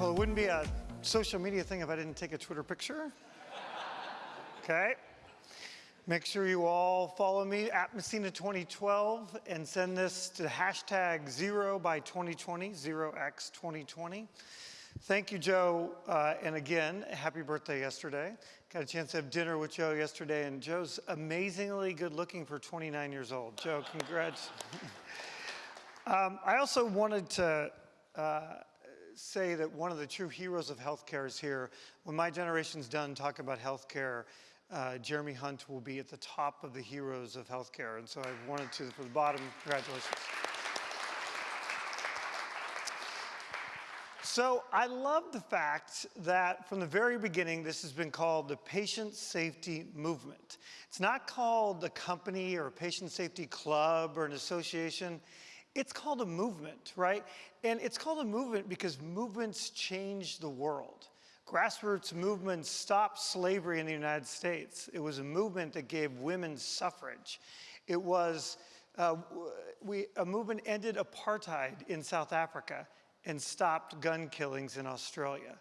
Well, it wouldn't be a social media thing if I didn't take a Twitter picture. Okay. Make sure you all follow me at Messina 2012 and send this to hashtag zero by 2020, 0x 2020. Thank you, Joe. Uh, and again, happy birthday yesterday. Got a chance to have dinner with Joe yesterday, and Joe's amazingly good looking for 29 years old. Joe, congrats. um, I also wanted to uh, say that one of the true heroes of healthcare is here. When my generation's done talking about healthcare, uh, Jeremy Hunt will be at the top of the heroes of healthcare. And so I wanted to, for the bottom, congratulations. So I love the fact that from the very beginning, this has been called the patient safety movement. It's not called a company or a patient safety club or an association. It's called a movement, right? And it's called a movement because movements change the world. Grassroots movements stopped slavery in the United States. It was a movement that gave women suffrage. It was, uh, we, a movement ended apartheid in South Africa and stopped gun killings in Australia.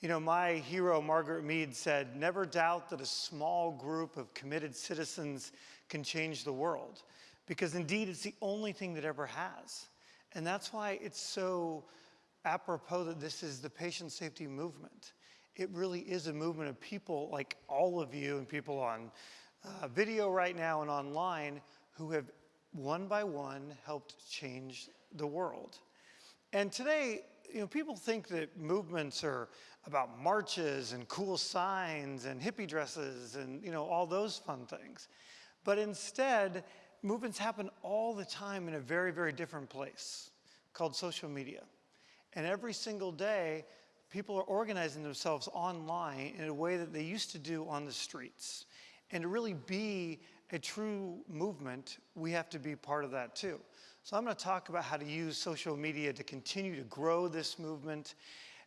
You know, my hero, Margaret Mead, said, never doubt that a small group of committed citizens can change the world because indeed it's the only thing that ever has. And that's why it's so apropos that this is the patient safety movement. It really is a movement of people like all of you and people on uh, video right now and online who have one by one helped change the world. And today, you know, people think that movements are about marches and cool signs and hippie dresses and, you know, all those fun things. But instead, movements happen all the time in a very, very different place called social media. And every single day, people are organizing themselves online in a way that they used to do on the streets. And to really be a true movement, we have to be part of that too. So I'm going to talk about how to use social media to continue to grow this movement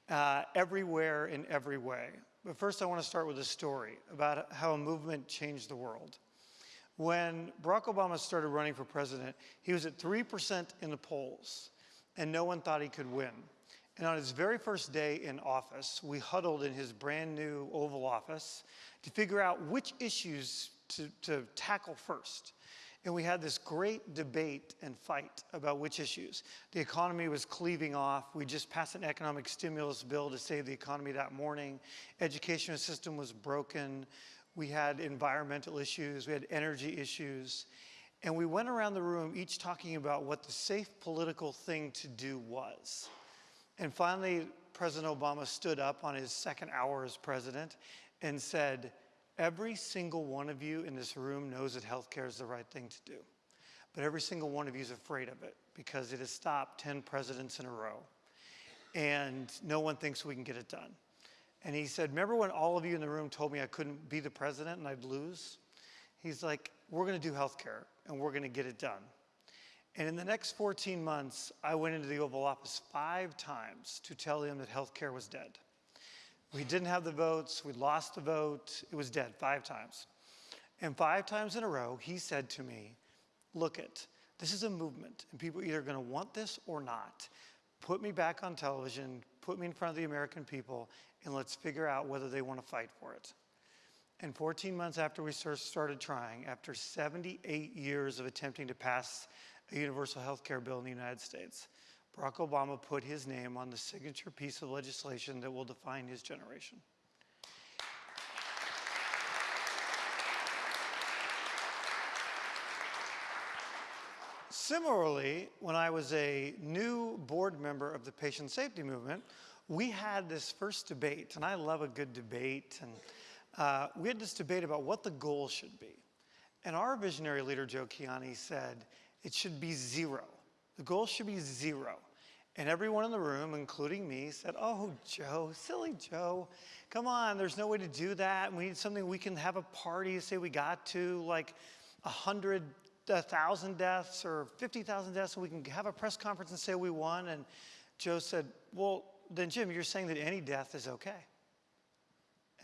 uh, everywhere in every way. But first I want to start with a story about how a movement changed the world. When Barack Obama started running for president, he was at 3% in the polls, and no one thought he could win. And on his very first day in office, we huddled in his brand new Oval Office to figure out which issues to, to tackle first. And we had this great debate and fight about which issues. The economy was cleaving off. We just passed an economic stimulus bill to save the economy that morning. Education system was broken. We had environmental issues. We had energy issues. And we went around the room each talking about what the safe political thing to do was. And finally, President Obama stood up on his second hour as president and said, Every single one of you in this room knows that healthcare is the right thing to do. But every single one of you is afraid of it because it has stopped 10 presidents in a row. And no one thinks we can get it done. And he said, remember when all of you in the room told me I couldn't be the president and I'd lose? He's like, we're gonna do healthcare and we're gonna get it done. And in the next 14 months, I went into the Oval Office five times to tell him that healthcare was dead. We didn't have the votes, we lost the vote, it was dead five times. And five times in a row, he said to me, look it, this is a movement and people are either gonna want this or not. Put me back on television, put me in front of the American people, and let's figure out whether they wanna fight for it. And 14 months after we started trying, after 78 years of attempting to pass a universal health care bill in the United States, Barack Obama put his name on the signature piece of legislation that will define his generation. Similarly, when I was a new board member of the patient safety movement, we had this first debate, and I love a good debate, and uh, we had this debate about what the goal should be. And our visionary leader, Joe Kiani, said it should be zero. The goal should be zero. And everyone in the room, including me, said, oh, Joe, silly Joe, come on, there's no way to do that. We need something we can have a party, say we got to like 100, 1,000 deaths or 50,000 deaths, and we can have a press conference and say we won. And Joe said, well, then Jim, you're saying that any death is okay.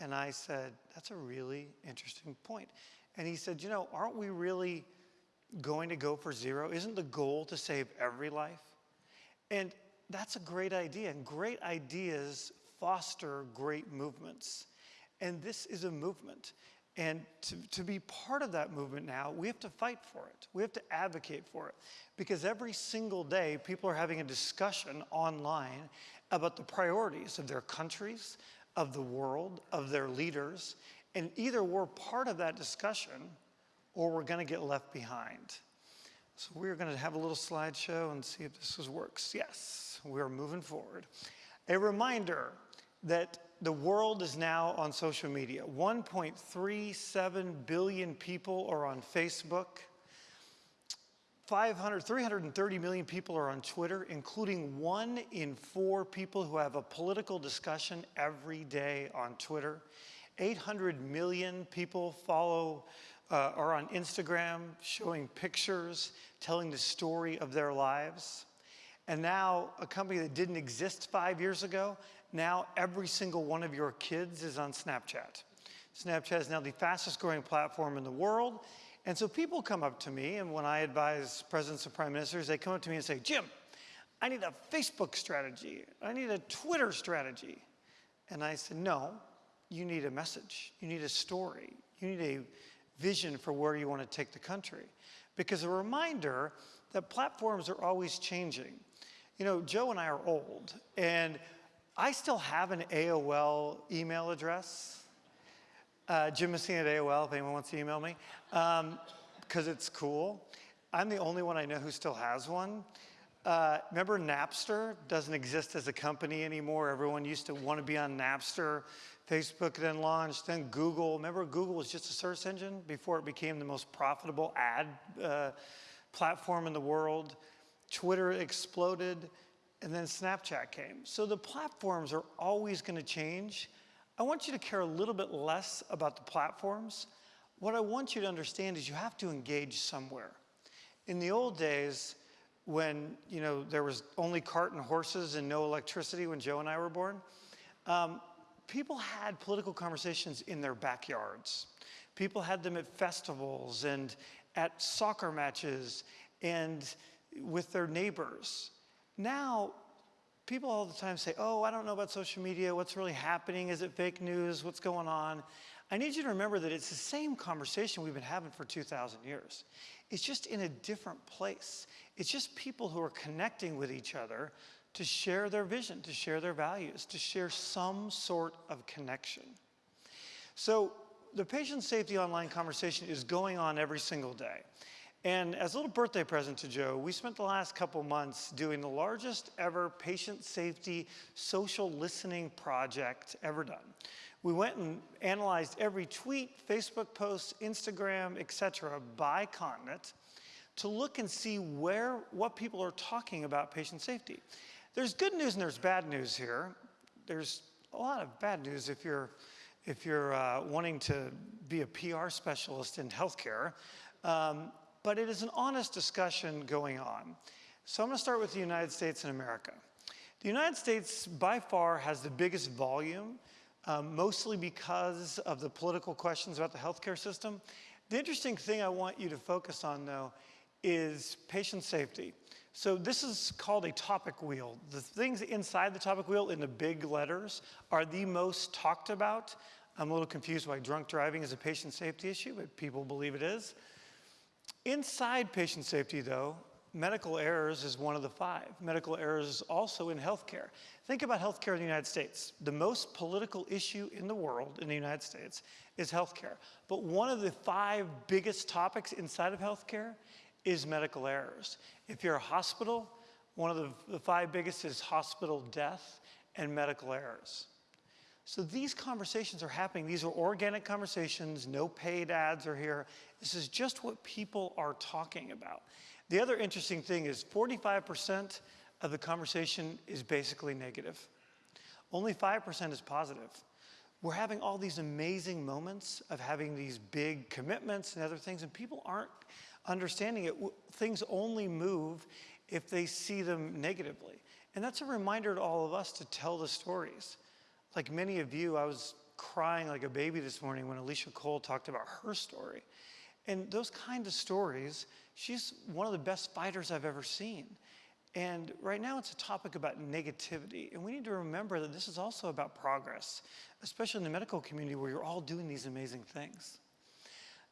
And I said, that's a really interesting point. And he said, you know, aren't we really going to go for zero? Isn't the goal to save every life? And that's a great idea, and great ideas foster great movements. And this is a movement. And to, to be part of that movement now, we have to fight for it. We have to advocate for it. Because every single day, people are having a discussion online about the priorities of their countries, of the world, of their leaders. And either we're part of that discussion or we're going to get left behind. So we're going to have a little slideshow and see if this works. Yes, we're moving forward. A reminder that the world is now on social media. 1.37 billion people are on Facebook. 500, 330 million people are on Twitter, including one in four people who have a political discussion every day on Twitter. 800 million people follow uh, are on Instagram showing pictures, telling the story of their lives. And now, a company that didn't exist five years ago, now every single one of your kids is on Snapchat. Snapchat is now the fastest growing platform in the world. And so people come up to me, and when I advise presidents and prime ministers, they come up to me and say, Jim, I need a Facebook strategy. I need a Twitter strategy. And I said, no, you need a message. You need a story. You need a vision for where you want to take the country. Because a reminder that platforms are always changing. You know, Joe and I are old, and I still have an AOL email address. Uh, Jim Messina at AOL, if anyone wants to email me, because um, it's cool. I'm the only one I know who still has one. Uh, remember Napster doesn't exist as a company anymore. Everyone used to want to be on Napster. Facebook then launched, then Google. Remember Google was just a search engine before it became the most profitable ad uh, platform in the world. Twitter exploded, and then Snapchat came. So the platforms are always going to change. I want you to care a little bit less about the platforms. What I want you to understand is you have to engage somewhere. In the old days, when you know there was only cart and horses and no electricity when Joe and I were born, um, people had political conversations in their backyards. People had them at festivals and at soccer matches and with their neighbors. Now, people all the time say, oh, I don't know about social media. What's really happening? Is it fake news? What's going on? I need you to remember that it's the same conversation we've been having for 2,000 years. It's just in a different place. It's just people who are connecting with each other to share their vision, to share their values, to share some sort of connection. So the patient safety online conversation is going on every single day. And as a little birthday present to Joe, we spent the last couple months doing the largest ever patient safety social listening project ever done. We went and analyzed every tweet, Facebook post, Instagram, etc., by continent to look and see where what people are talking about patient safety. There's good news and there's bad news here. There's a lot of bad news if you're, if you're uh, wanting to be a PR specialist in healthcare. Um, but it is an honest discussion going on. So I'm to start with the United States and America. The United States, by far, has the biggest volume, um, mostly because of the political questions about the healthcare system. The interesting thing I want you to focus on, though, is patient safety. So this is called a topic wheel. The things inside the topic wheel in the big letters are the most talked about. I'm a little confused why drunk driving is a patient safety issue, but people believe it is. Inside patient safety, though, medical errors is one of the five. Medical errors is also in healthcare. Think about healthcare in the United States. The most political issue in the world, in the United States, is healthcare. But one of the five biggest topics inside of healthcare is medical errors. If you're a hospital, one of the, the five biggest is hospital death and medical errors. So these conversations are happening. These are organic conversations. No paid ads are here. This is just what people are talking about. The other interesting thing is 45% of the conversation is basically negative. Only 5% is positive. We're having all these amazing moments of having these big commitments and other things, and people aren't understanding it, things only move if they see them negatively. And that's a reminder to all of us to tell the stories. Like many of you, I was crying like a baby this morning when Alicia Cole talked about her story. And those kind of stories, she's one of the best fighters I've ever seen. And right now it's a topic about negativity. And we need to remember that this is also about progress, especially in the medical community where you're all doing these amazing things.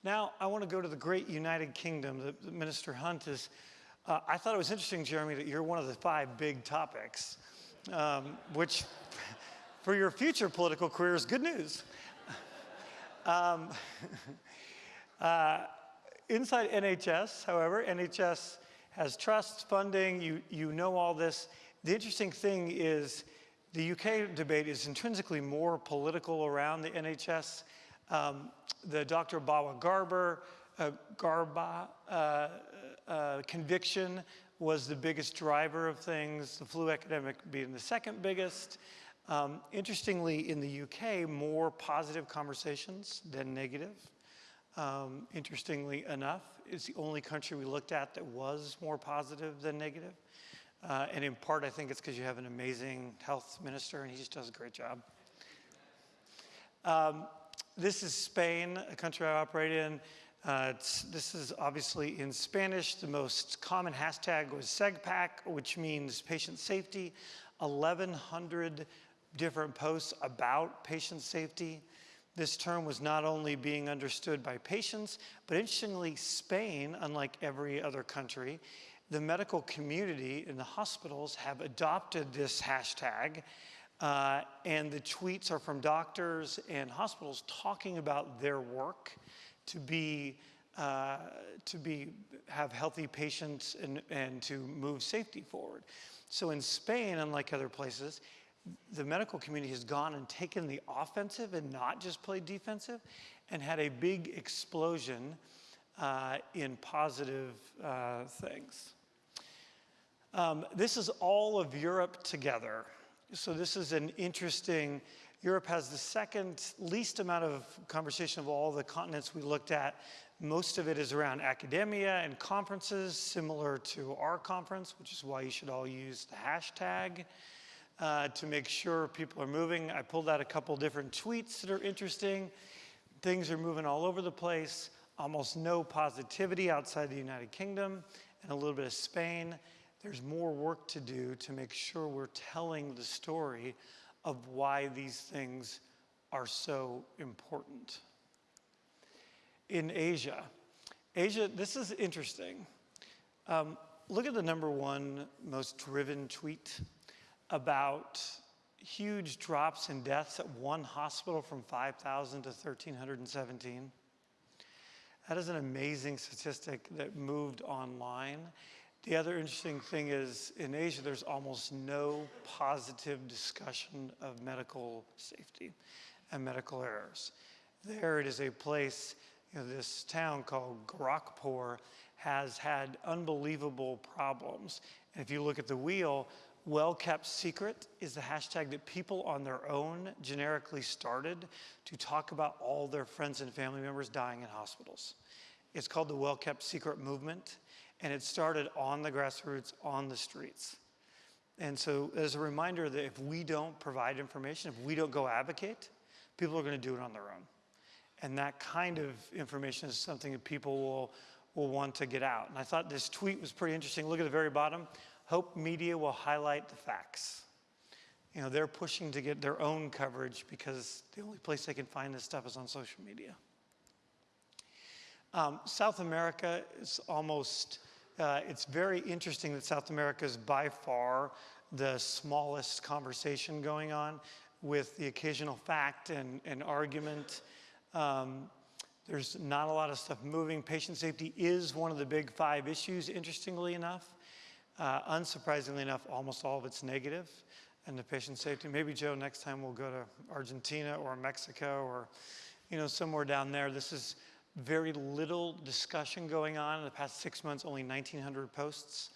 Now, I want to go to the great United Kingdom. The Minister Hunt is, uh, I thought it was interesting, Jeremy, that you're one of the five big topics, um, which for your future political career is good news. um, uh, inside NHS, however, NHS has trust, funding, you, you know all this. The interesting thing is the UK debate is intrinsically more political around the NHS. Um, the Dr. Bawa Garber, uh, Garba uh, uh, conviction was the biggest driver of things, the flu epidemic being the second biggest. Um, interestingly, in the UK, more positive conversations than negative. Um, interestingly enough, it's the only country we looked at that was more positive than negative. Uh, and in part, I think it's because you have an amazing health minister and he just does a great job. Um, this is Spain, a country I operate in. Uh, this is obviously in Spanish. The most common hashtag was SEGPAC, which means patient safety. 1,100 different posts about patient safety. This term was not only being understood by patients, but interestingly, Spain, unlike every other country, the medical community in the hospitals have adopted this hashtag, uh, and the tweets are from doctors and hospitals talking about their work to be uh, to be have healthy patients and, and to move safety forward. So in Spain, unlike other places, the medical community has gone and taken the offensive and not just played defensive and had a big explosion uh, in positive uh, things. Um, this is all of Europe together. So this is an interesting, Europe has the second least amount of conversation of all the continents we looked at. Most of it is around academia and conferences, similar to our conference, which is why you should all use the hashtag uh, to make sure people are moving. I pulled out a couple different tweets that are interesting. Things are moving all over the place. Almost no positivity outside the United Kingdom and a little bit of Spain. There's more work to do to make sure we're telling the story of why these things are so important. In Asia, Asia, this is interesting. Um, look at the number one most driven tweet about huge drops in deaths at one hospital from 5,000 to 1,317. That is an amazing statistic that moved online. The other interesting thing is in Asia, there's almost no positive discussion of medical safety and medical errors. There it is a place, you know, this town called Gorakhpur has had unbelievable problems. And if you look at the wheel, well kept secret is the hashtag that people on their own generically started to talk about all their friends and family members dying in hospitals. It's called the well kept secret movement, and it started on the grassroots, on the streets. And so, as a reminder that if we don't provide information, if we don't go advocate, people are going to do it on their own. And that kind of information is something that people will, will want to get out. And I thought this tweet was pretty interesting. Look at the very bottom. Hope Media will highlight the facts. You know, they're pushing to get their own coverage because the only place they can find this stuff is on social media. Um, South America is almost, uh, it's very interesting that South America is by far the smallest conversation going on with the occasional fact and, and argument. Um, there's not a lot of stuff moving. Patient safety is one of the big five issues, interestingly enough. Uh, unsurprisingly enough, almost all of it's negative and the patient safety. Maybe, Joe, next time we'll go to Argentina or Mexico or, you know, somewhere down there. This is very little discussion going on. In the past six months, only 1,900 posts,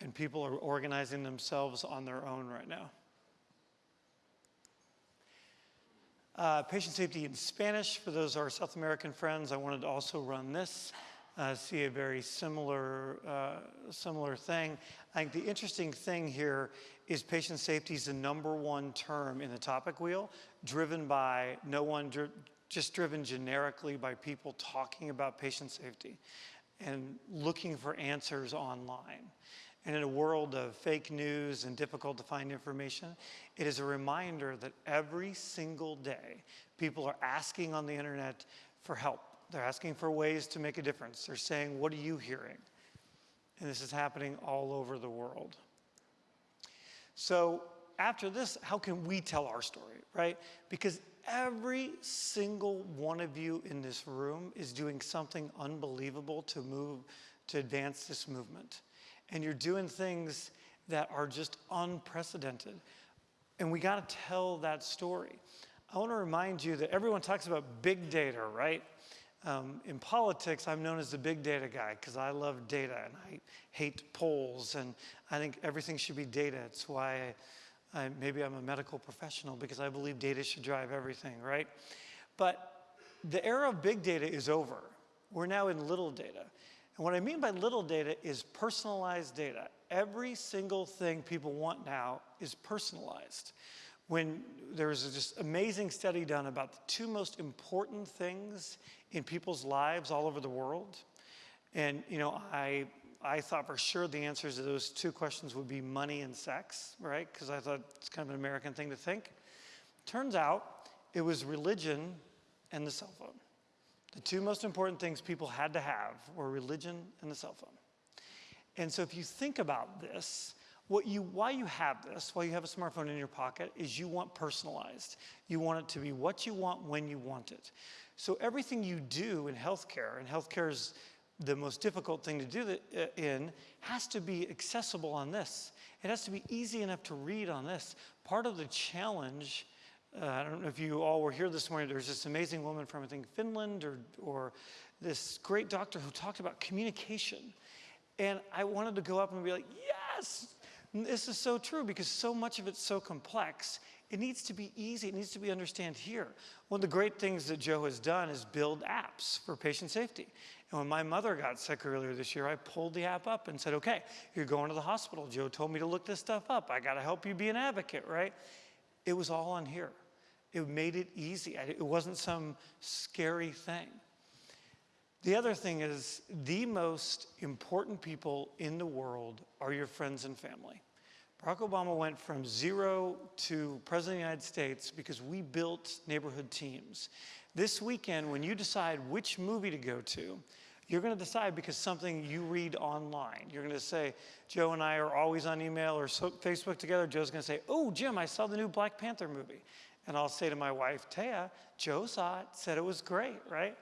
and people are organizing themselves on their own right now. Uh, patient safety in Spanish, for those our South American friends, I wanted to also run this uh, see a very similar, uh, similar thing. I think the interesting thing here is patient safety is the number one term in the topic wheel, driven by no one, dri just driven generically by people talking about patient safety and looking for answers online. And in a world of fake news and difficult to find information, it is a reminder that every single day people are asking on the internet for help. They're asking for ways to make a difference. They're saying, What are you hearing? And this is happening all over the world. So, after this, how can we tell our story, right? Because every single one of you in this room is doing something unbelievable to move, to advance this movement. And you're doing things that are just unprecedented. And we got to tell that story. I want to remind you that everyone talks about big data, right? Um, in politics, I'm known as the big data guy because I love data and I hate polls and I think everything should be data. It's why I, I, maybe I'm a medical professional because I believe data should drive everything, right? But the era of big data is over. We're now in little data. And what I mean by little data is personalized data. Every single thing people want now is personalized when there was this amazing study done about the two most important things in people's lives all over the world. And, you know, I, I thought for sure the answers to those two questions would be money and sex, right? Because I thought it's kind of an American thing to think. Turns out it was religion and the cell phone. The two most important things people had to have were religion and the cell phone. And so if you think about this, what you, why you have this, why you have a smartphone in your pocket, is you want personalized. You want it to be what you want when you want it. So everything you do in healthcare, and healthcare is the most difficult thing to do uh, in, has to be accessible on this. It has to be easy enough to read on this. Part of the challenge, uh, I don't know if you all were here this morning, there's this amazing woman from, I think, Finland, or, or this great doctor who talked about communication. And I wanted to go up and be like, yes, this is so true because so much of it's so complex. It needs to be easy. It needs to be understood here. One of the great things that Joe has done is build apps for patient safety. And when my mother got sick earlier this year, I pulled the app up and said, okay, you're going to the hospital. Joe told me to look this stuff up. I got to help you be an advocate, right? It was all on here. It made it easy. It wasn't some scary thing. The other thing is the most important people in the world are your friends and family. Barack Obama went from zero to president of the United States because we built neighborhood teams. This weekend, when you decide which movie to go to, you're going to decide because something you read online. You're going to say, Joe and I are always on email or so Facebook together. Joe's going to say, Oh, Jim, I saw the new Black Panther movie. And I'll say to my wife, Taya, Joe saw it, said it was great, right?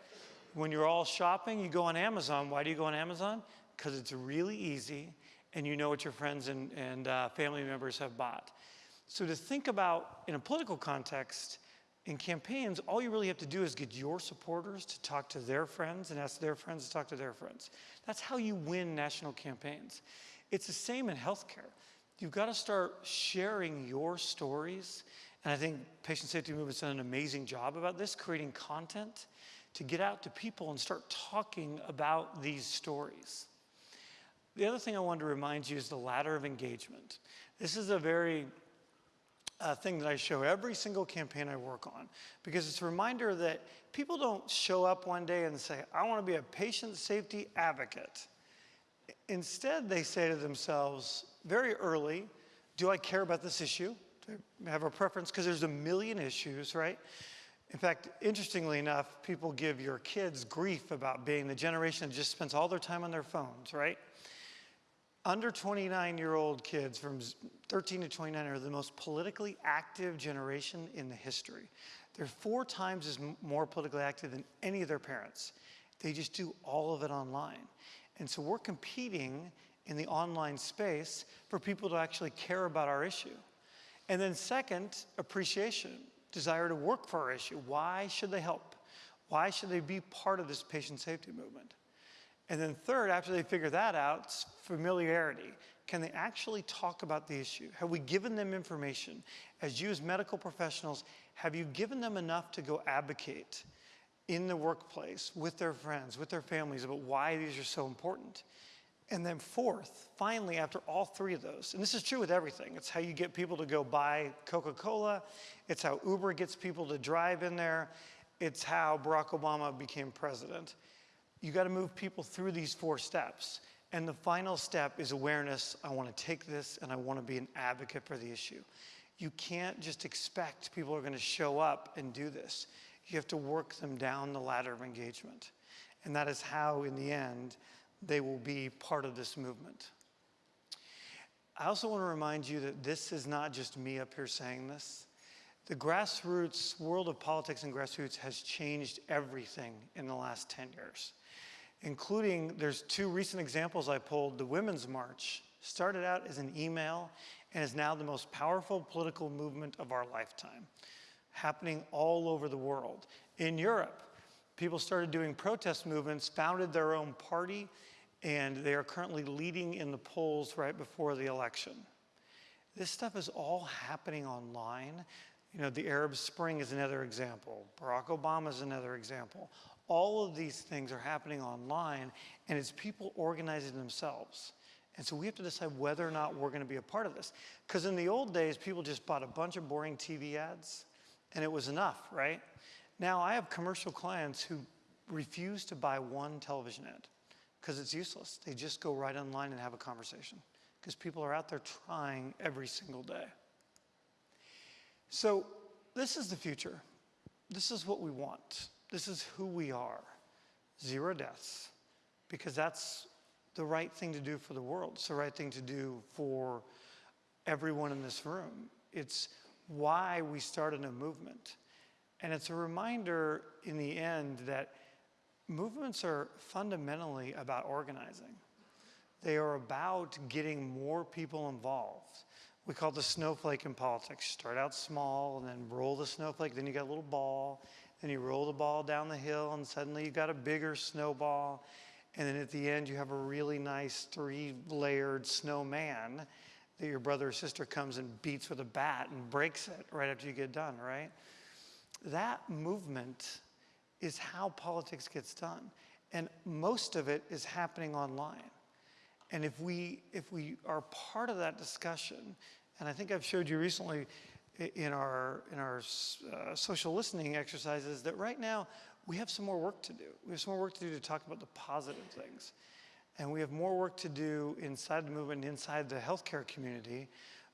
When you're all shopping, you go on Amazon. Why do you go on Amazon? Because it's really easy and you know what your friends and, and uh, family members have bought. So to think about in a political context, in campaigns, all you really have to do is get your supporters to talk to their friends and ask their friends to talk to their friends. That's how you win national campaigns. It's the same in healthcare. You've got to start sharing your stories. And I think Patient Safety Movement's done an amazing job about this, creating content to get out to people and start talking about these stories. The other thing I wanted to remind you is the ladder of engagement. This is a very uh, thing that I show every single campaign I work on because it's a reminder that people don't show up one day and say, I want to be a patient safety advocate. Instead, they say to themselves very early, do I care about this issue? Do I have a preference? Because there's a million issues, right? In fact, interestingly enough, people give your kids grief about being the generation that just spends all their time on their phones, right? Under 29 year old kids from 13 to 29 are the most politically active generation in the history. They're four times as more politically active than any of their parents. They just do all of it online. And so we're competing in the online space for people to actually care about our issue. And then, second, appreciation desire to work for our issue. Why should they help? Why should they be part of this patient safety movement? And then third, after they figure that out, familiarity. Can they actually talk about the issue? Have we given them information? As you as medical professionals, have you given them enough to go advocate in the workplace with their friends, with their families about why these are so important? And then fourth, finally, after all three of those, and this is true with everything, it's how you get people to go buy Coca-Cola, it's how Uber gets people to drive in there, it's how Barack Obama became president. You gotta move people through these four steps. And the final step is awareness. I want to take this and I want to be an advocate for the issue. You can't just expect people are going to show up and do this. You have to work them down the ladder of engagement. And that is how, in the end, they will be part of this movement. I also want to remind you that this is not just me up here saying this. The grassroots world of politics and grassroots has changed everything in the last 10 years, including there's two recent examples I pulled. The Women's March started out as an email and is now the most powerful political movement of our lifetime, happening all over the world. In Europe, people started doing protest movements, founded their own party, and they are currently leading in the polls right before the election. This stuff is all happening online. You know, the Arab Spring is another example. Barack Obama is another example. All of these things are happening online, and it's people organizing themselves. And so we have to decide whether or not we're going to be a part of this. Because in the old days, people just bought a bunch of boring TV ads, and it was enough, right? Now I have commercial clients who refuse to buy one television ad because it's useless. They just go right online and have a conversation because people are out there trying every single day. So this is the future. This is what we want. This is who we are. Zero deaths, because that's the right thing to do for the world. It's the right thing to do for everyone in this room. It's why we started a movement. And it's a reminder in the end that movements are fundamentally about organizing. They are about getting more people involved. We call the snowflake in politics. Start out small and then roll the snowflake, then you got a little ball, then you roll the ball down the hill and suddenly you got a bigger snowball. And then at the end you have a really nice three layered snowman that your brother or sister comes and beats with a bat and breaks it right after you get done, right? That movement is how politics gets done. And most of it is happening online. And if we, if we are part of that discussion, and I think I've showed you recently in our, in our uh, social listening exercises that right now we have some more work to do. We have some more work to do to talk about the positive things. And we have more work to do inside the movement, inside the healthcare community,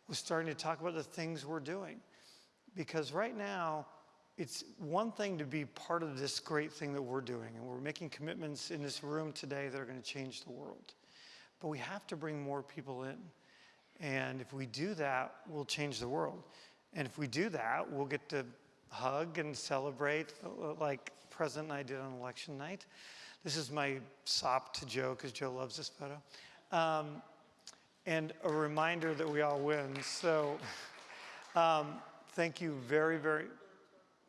with starting to talk about the things we're doing. Because right now, it's one thing to be part of this great thing that we're doing, and we're making commitments in this room today that are going to change the world. But we have to bring more people in. And if we do that, we'll change the world. And if we do that, we'll get to hug and celebrate uh, like President and I did on election night. This is my sop to Joe, because Joe loves this photo. Um, and a reminder that we all win. So um, thank you very, very,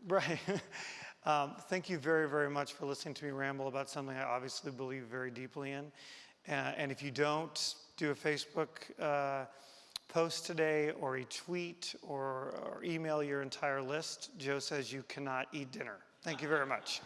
Right. um, thank you very, very much for listening to me ramble about something I obviously believe very deeply in. Uh, and if you don't do a Facebook uh, post today or a tweet or, or email your entire list, Joe says you cannot eat dinner. Thank you very much.